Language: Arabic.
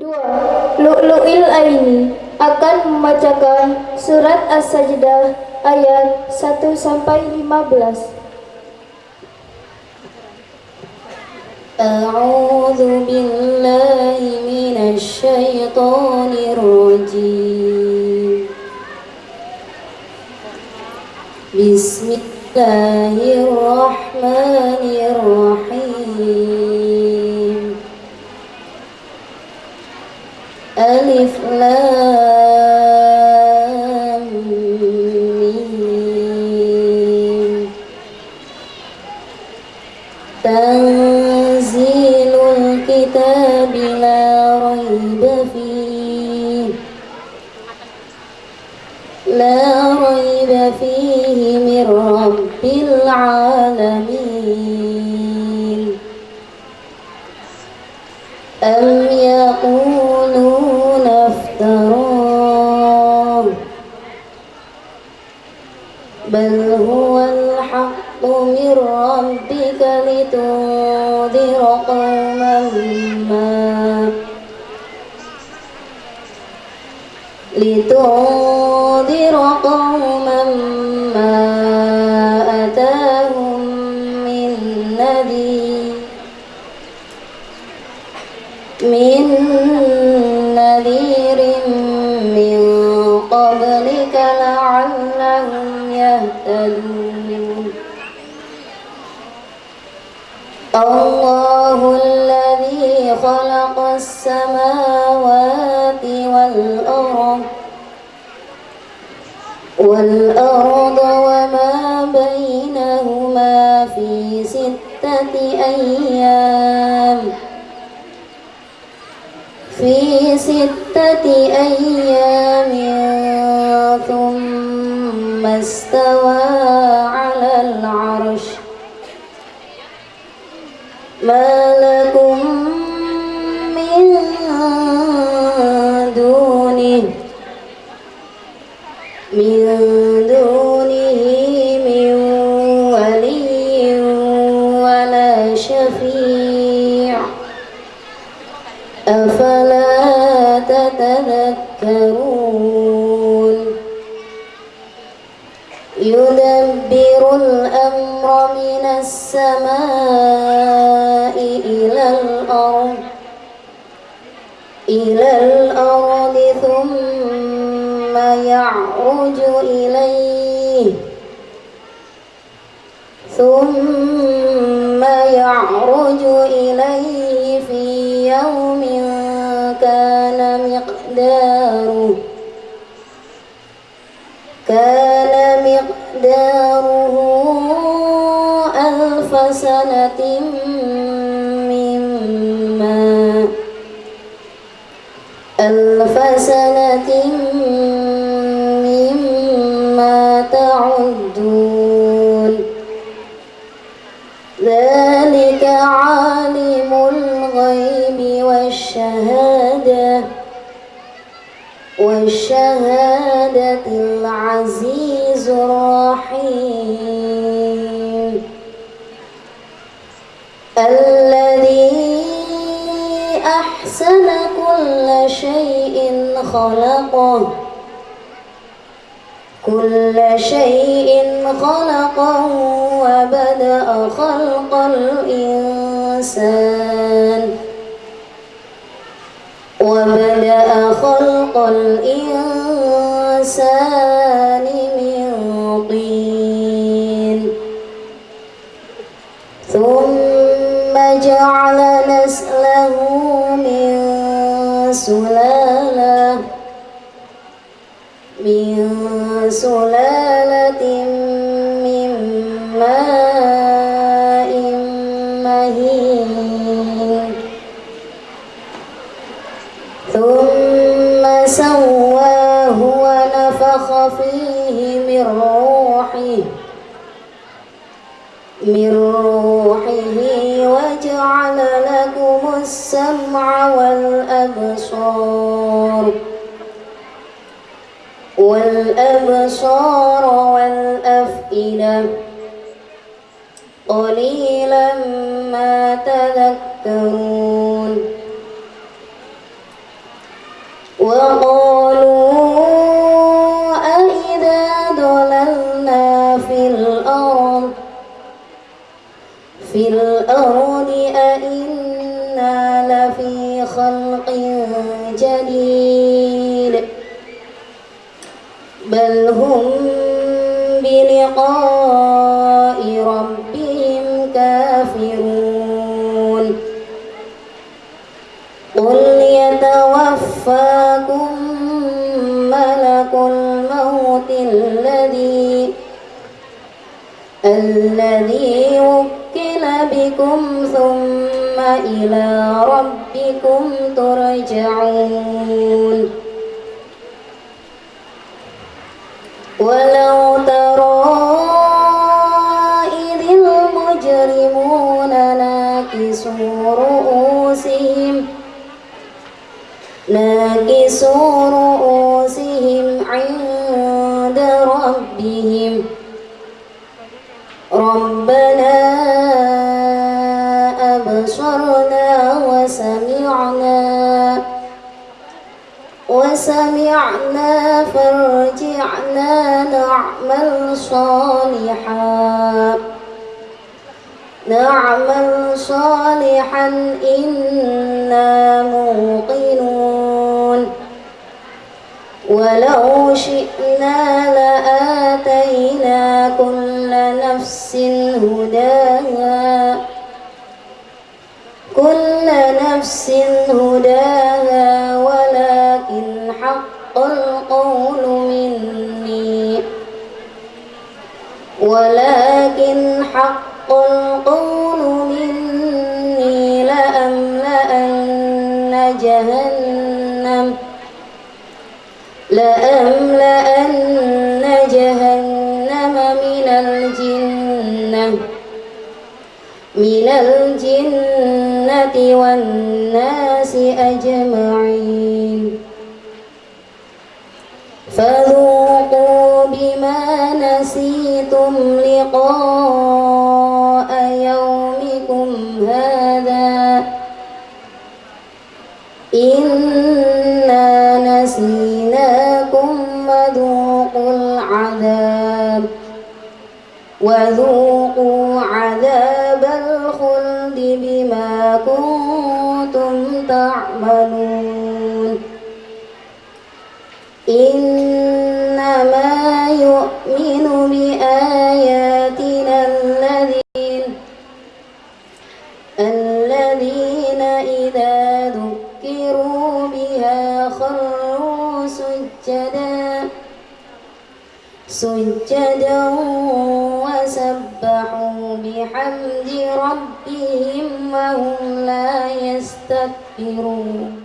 Dua, Lu'lu'il Aini akan membacakan surat As-Sajdah ayat 1 sampai 15. أعوذ بالله من الشيطان الرجيم بسم الله الرحمن الرحيم ألف لام تنزيل الكتاب لا ريب فيه. لا ريب فيه من رب العالمين. بل هو الحق من ربك لتنذر قوما ما لتنذر قوما ما أتاهم من نذير من يهتدون الله الذي خلق السماوات والأرض والأرض وما بينهما في ستة أيام. في ستة أيام استوى على العرش. ما لكم من دونه من دونه من ولي ولا شفيع. أفلا يدبر الأمر من السماء إلى الأرض إلى الأرض ثم يعرج إليه ثم يعرج إليه ألف سنة مما تعدون. ذلك عالم الغيب والشهادة والشهادة العزيز الرحيم. خلقه. كل شيء خلقه وبدأ خلق الإنسان. وبدأ خلق الإنسان. من سلالة من ماء مهين. ثم سواه ونفخ فيه من روحه من روحه وجعل لكم السمع والأبصار. والأبصار والأفئدة. قليلا ما تذكرون. وقالوا أئذا ضللنا في الأرض؟ في الأرض أئنا لفي خلق بلقاء ربهم كافرون. قل يتوفاكم ملك الموت الذي الذي وكل بكم ثم إلى ربكم ترجعون. ولو ترى ناكسوا رؤوسهم عند ربهم. ربنا أبصرنا وسمعنا وسمعنا فارجعنا نعمل صالحا. نعمل صالحا إنا ولو شئنا لآتينا كل نفس هداها. كل نفس هداها ولكن حق القول مني. ولكن حق القول مني لأملأن جهنم. لأملأن جهنم من الجنة من الجنة والناس أجمعين. فذوقوا بما نسيتم لقاء وذوقوا عذاب الخلد بما كنتم تعملون. سجدا وسبحوا بحمد ربهم وهم لا يستكبرون.